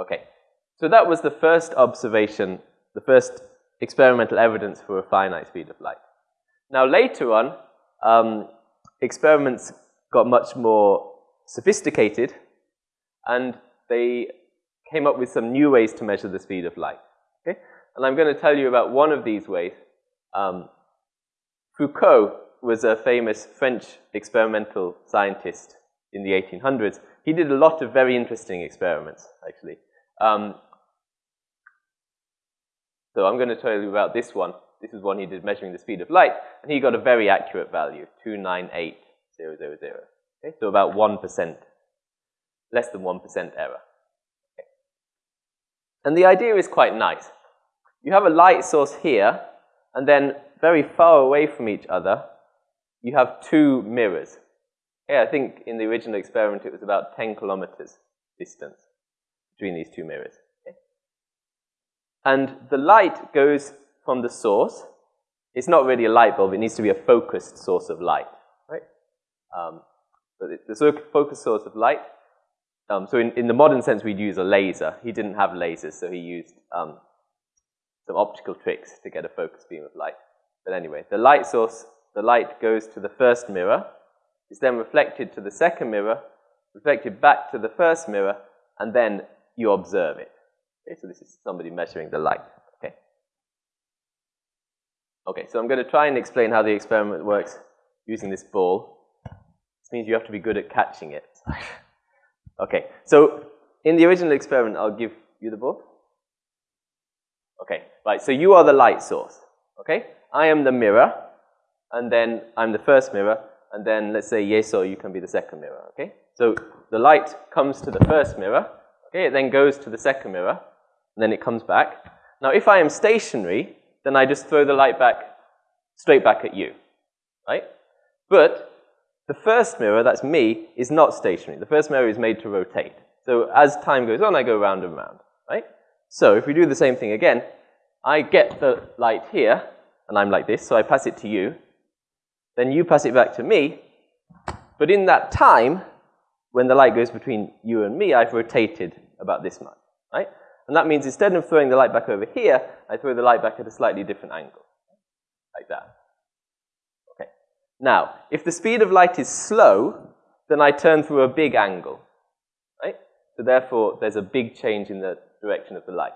Okay, so that was the first observation, the first experimental evidence for a finite speed of light. Now later on, um, experiments got much more sophisticated and they came up with some new ways to measure the speed of light. Okay? And I'm going to tell you about one of these ways. Um, Foucault was a famous French experimental scientist in the 1800s. He did a lot of very interesting experiments, actually. Um, so I'm going to tell you about this one. This is one he did measuring the speed of light, and he got a very accurate value, 298000. Okay, so about 1%, less than 1% error. Okay. And the idea is quite nice. You have a light source here, and then very far away from each other, you have two mirrors. Okay, I think in the original experiment it was about 10 kilometers distance between these two mirrors. Okay. And the light goes from the source. It's not really a light bulb, it needs to be a focused source of light. Right? Um, but the focused source of light, um, so in, in the modern sense we'd use a laser. He didn't have lasers, so he used um, some optical tricks to get a focused beam of light. But anyway, the light source, the light goes to the first mirror, is then reflected to the second mirror, reflected back to the first mirror, and then you observe it. Okay, so this is somebody measuring the light. Okay. Okay, so I'm going to try and explain how the experiment works using this ball. This means you have to be good at catching it. okay, so in the original experiment, I'll give you the ball. Okay, right, so you are the light source. Okay, I am the mirror, and then I'm the first mirror, and then let's say yes Yeso, you can be the second mirror. Okay, so the light comes to the first mirror, okay, it then goes to the second mirror, and then it comes back. Now, if I am stationary, then I just throw the light back, straight back at you, right? But the first mirror, that's me, is not stationary. The first mirror is made to rotate. So as time goes on, I go round and round, right? So if we do the same thing again, I get the light here, and I'm like this, so I pass it to you. Then you pass it back to me. But in that time, when the light goes between you and me, I've rotated about this much, right? And that means instead of throwing the light back over here, I throw the light back at a slightly different angle, like that. Okay. Now, if the speed of light is slow, then I turn through a big angle, right? So therefore, there's a big change in the direction of the light.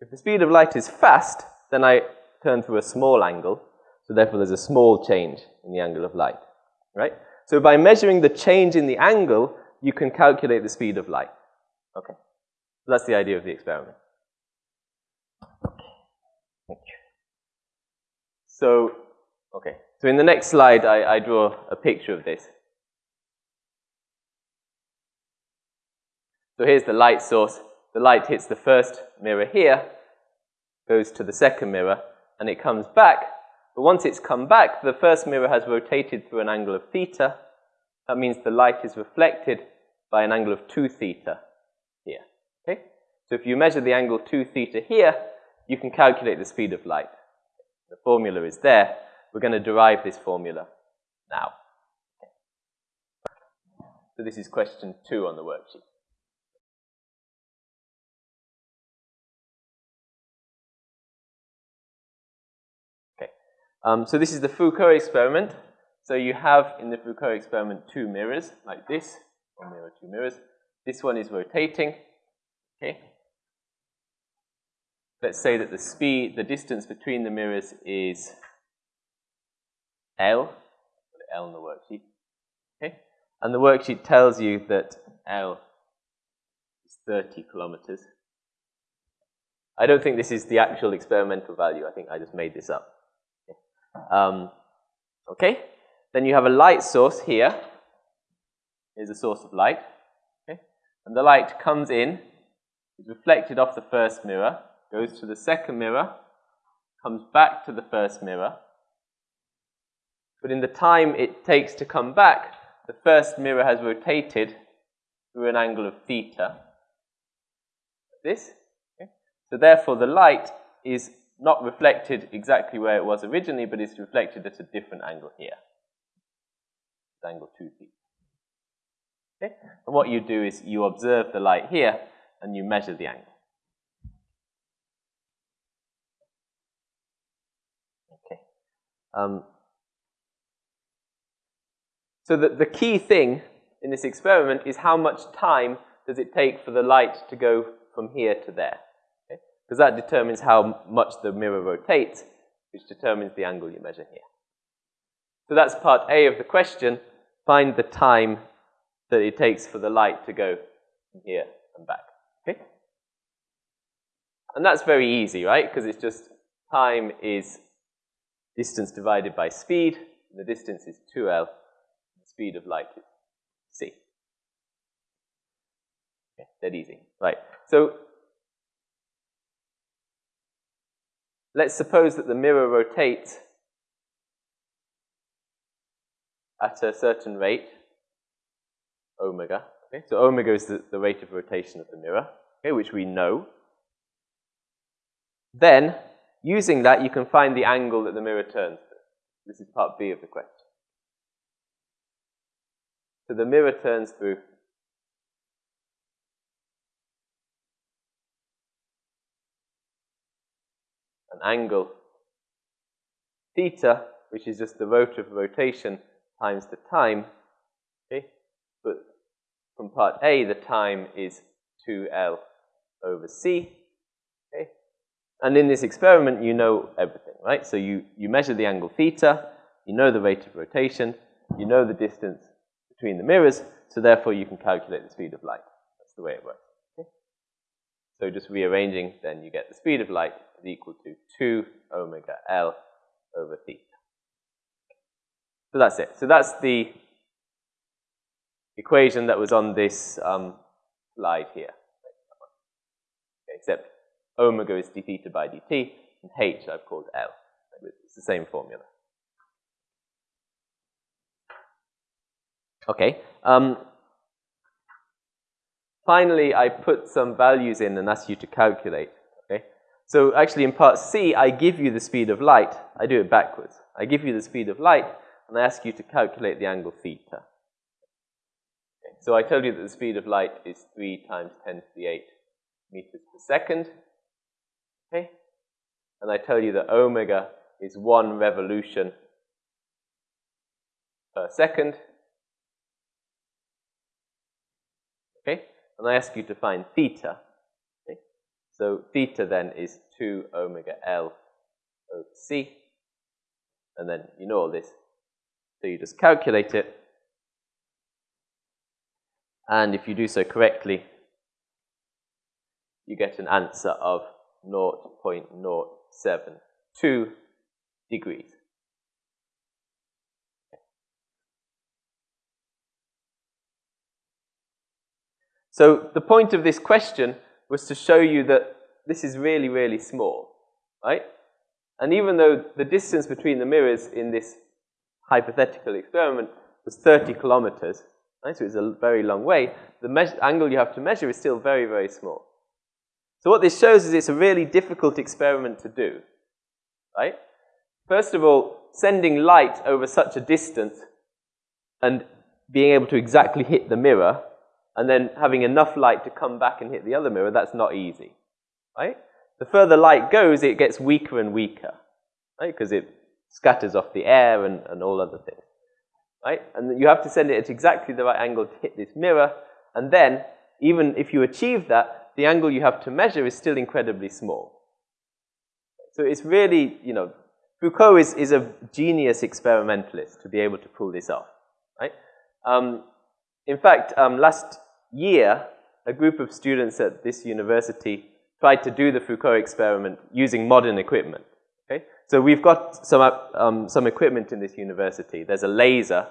If the speed of light is fast, then I turn through a small angle, so therefore there's a small change in the angle of light, right? So by measuring the change in the angle, you can calculate the speed of light. Okay, so that's the idea of the experiment. Okay. So, okay, so in the next slide, I, I draw a picture of this. So here's the light source. The light hits the first mirror here, goes to the second mirror, and it comes back. But once it's come back, the first mirror has rotated through an angle of theta. That means the light is reflected by an angle of 2 theta here. Okay? So if you measure the angle 2 theta here, you can calculate the speed of light. The formula is there. We're going to derive this formula now. So this is question 2 on the worksheet. Um, so this is the Foucault experiment. So you have in the Foucault experiment two mirrors, like this. Mirror, two mirrors. This one is rotating. Okay. Let's say that the speed, the distance between the mirrors is L. L in the worksheet. Okay. And the worksheet tells you that L is 30 kilometers. I don't think this is the actual experimental value. I think I just made this up. Um, okay? Then you have a light source here. Here's a source of light. Okay? And the light comes in, is reflected off the first mirror, goes to the second mirror, comes back to the first mirror. But in the time it takes to come back, the first mirror has rotated through an angle of theta. This. Okay? So therefore the light is not reflected exactly where it was originally, but it's reflected at a different angle here. Angle 2 theta. Okay? And what you do is you observe the light here, and you measure the angle. Okay. Um, so the, the key thing in this experiment is how much time does it take for the light to go from here to there. Because okay? that determines how much the mirror rotates, which determines the angle you measure here. So that's part A of the question. Find the time that it takes for the light to go here and back. Okay? And that's very easy, right? Because it's just time is distance divided by speed. the distance is 2L. The speed of light is C. Okay, dead easy. Right. So let's suppose that the mirror rotates at a certain rate, omega. Okay? So omega is the, the rate of rotation of the mirror, okay, which we know. Then, using that, you can find the angle that the mirror turns to. This is part B of the question. So the mirror turns through an angle theta, which is just the rate of rotation times the time. Okay? But from part A, the time is 2L over C. Okay? And in this experiment, you know everything, right? So you, you measure the angle theta, you know the rate of rotation, you know the distance between the mirrors, so therefore you can calculate the speed of light. That's the way it works. Okay? So just rearranging, then you get the speed of light is equal to 2 omega L over theta. So that's it. So that's the equation that was on this um, slide here. Okay, except omega is d theta by dt, and h I've called L. It's the same formula. Okay. Um, finally, I put some values in and ask you to calculate. Okay. So actually, in part C, I give you the speed of light. I do it backwards. I give you the speed of light, and I ask you to calculate the angle theta. So I tell you that the speed of light is 3 times 10 to the 8 meters per second. Okay. And I tell you that omega is one revolution per second. Okay? And I ask you to find theta. Okay? So theta then is 2 omega L over C. And then you know all this. So you just calculate it. And if you do so correctly, you get an answer of 0.072 degrees. So the point of this question was to show you that this is really, really small, right? And even though the distance between the mirrors in this hypothetical experiment was 30 kilometers, right? so it's a very long way, the angle you have to measure is still very, very small. So what this shows is it's a really difficult experiment to do, right? First of all, sending light over such a distance and being able to exactly hit the mirror and then having enough light to come back and hit the other mirror, that's not easy, right? The further light goes, it gets weaker and weaker, right? Because it scatters off the air and, and all other things, right? And you have to send it at exactly the right angle to hit this mirror, and then, even if you achieve that, the angle you have to measure is still incredibly small. So it's really, you know, Foucault is, is a genius experimentalist to be able to pull this off, right? Um, in fact, um, last year, a group of students at this university tried to do the Foucault experiment using modern equipment. Okay? So we've got some, um, some equipment in this university. There's a laser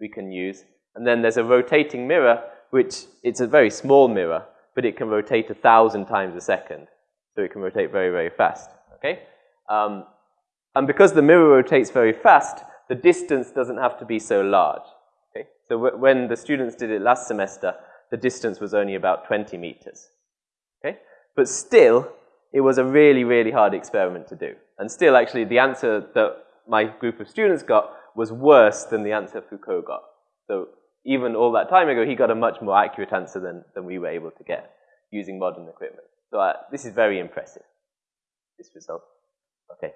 we can use, and then there's a rotating mirror, which it's a very small mirror, but it can rotate a thousand times a second. So it can rotate very, very fast. Okay? Um, and because the mirror rotates very fast, the distance doesn't have to be so large. Okay? So when the students did it last semester, the distance was only about 20 meters. Okay? But still, it was a really, really hard experiment to do. And still, actually, the answer that my group of students got was worse than the answer Foucault got. So even all that time ago, he got a much more accurate answer than, than we were able to get. using modern equipment. So uh, this is very impressive, this result. Okay.